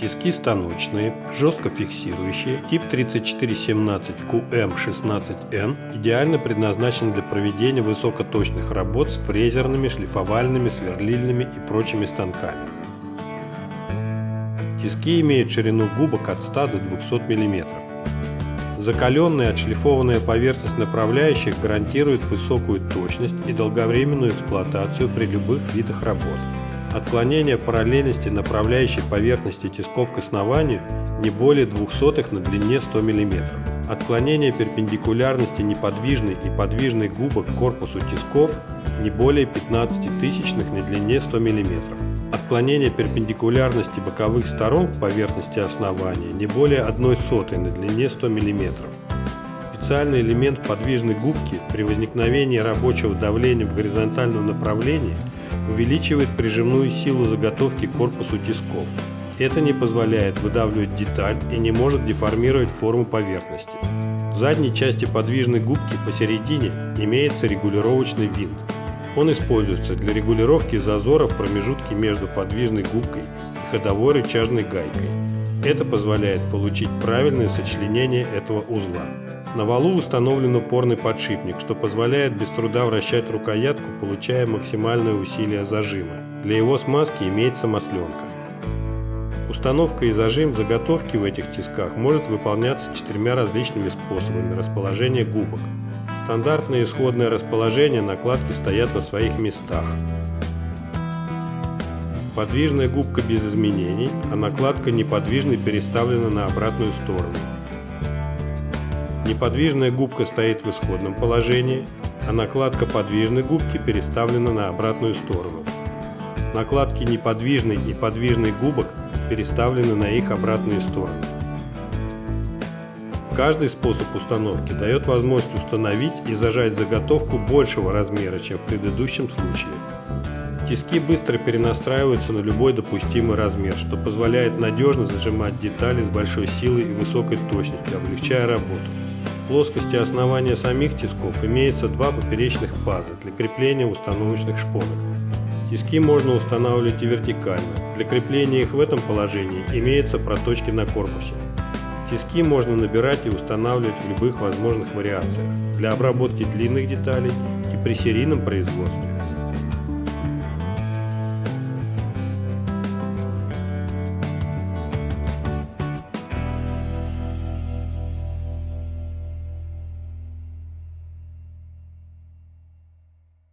Тиски станочные, жестко фиксирующие, тип 3417QM16N идеально предназначен для проведения высокоточных работ с фрезерными, шлифовальными, сверлильными и прочими станками. Тиски имеют ширину губок от 100 до 200 мм. Закаленная отшлифованная поверхность направляющих гарантирует высокую точность и долговременную эксплуатацию при любых видах работ. Отклонение параллельности направляющей поверхности тисков к основанию не более 0,02 на длине 100 мм. Отклонение перпендикулярности неподвижной и подвижной губок к корпусу тисков не более 15 тысячных на длине 100 мм. Отклонение перпендикулярности боковых сторон к поверхности основания не более 1 сотой на длине 100 мм. Специальный элемент подвижной губки при возникновении рабочего давления в горизонтальном направлении – увеличивает прижимную силу заготовки к корпусу тисков. Это не позволяет выдавливать деталь и не может деформировать форму поверхности. В задней части подвижной губки посередине имеется регулировочный винт. Он используется для регулировки зазора в промежутке между подвижной губкой и ходовой рычажной гайкой. Это позволяет получить правильное сочленение этого узла. На валу установлен упорный подшипник, что позволяет без труда вращать рукоятку, получая максимальное усилие зажима. Для его смазки имеется масленка. Установка и зажим заготовки в этих тисках может выполняться четырьмя различными способами расположения губок. Стандартное исходное расположение накладки стоят на своих местах. Подвижная губка без изменений, а накладка неподвижной переставлена на обратную сторону. Неподвижная губка стоит в исходном положении, а накладка подвижной губки переставлена на обратную сторону. Накладки неподвижной и подвижной губок переставлены на их обратные стороны. Каждый способ установки дает возможность установить и зажать заготовку большего размера, чем в предыдущем случае. Тиски быстро перенастраиваются на любой допустимый размер, что позволяет надежно зажимать детали с большой силой и высокой точностью, облегчая работу плоскости основания самих тисков имеется два поперечных паза для крепления установочных шпонок. Тиски можно устанавливать и вертикально. Для крепления их в этом положении имеются проточки на корпусе. Тиски можно набирать и устанавливать в любых возможных вариациях для обработки длинных деталей и при серийном производстве.